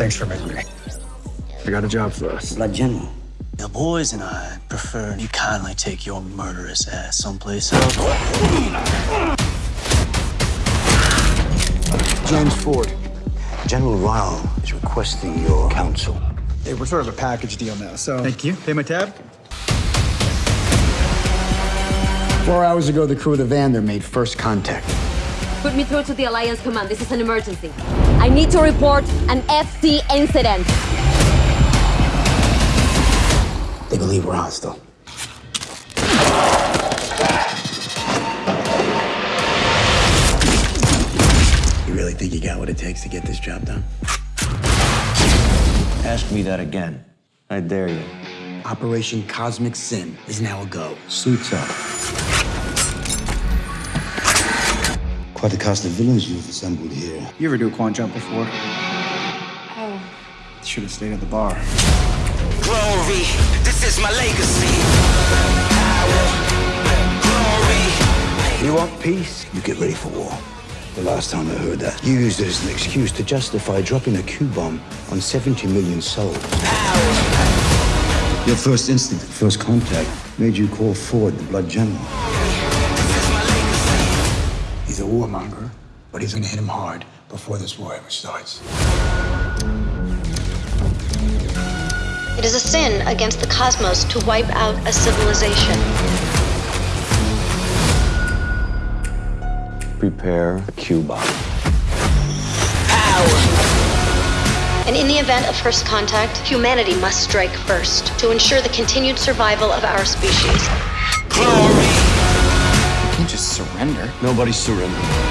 Thanks for meeting me. I got a job for us. Blood General. The boys and I prefer you kindly take your murderous ass someplace else. James Ford. General Ryle is requesting your counsel. Hey, we're sort of a package deal now, so. Thank you. Pay my tab. Four hours ago, the crew of the Vander made first contact. Put me through to the Alliance Command. This is an emergency. I need to report an FC incident. They believe we're hostile. You really think you got what it takes to get this job done? Ask me that again. I dare you. Operation Cosmic Sin is now a go. Suits up. Quite a cast of villains you've assembled here. You ever do a quant jump before? Oh. Should have stayed at the bar. Glory, this is my legacy. Glory. You want peace? You get ready for war. The last time I heard that, you used it as an excuse to justify dropping a Q bomb on 70 million souls. Your first instinct, first contact, made you call Ford the Blood General. He's a warmonger, but he's gonna hit him hard before this war ever starts. It is a sin against the cosmos to wipe out a civilization. Prepare a Q bomb. And in the event of first contact, humanity must strike first to ensure the continued survival of our species. Glory. Surrender. Nobody surrender.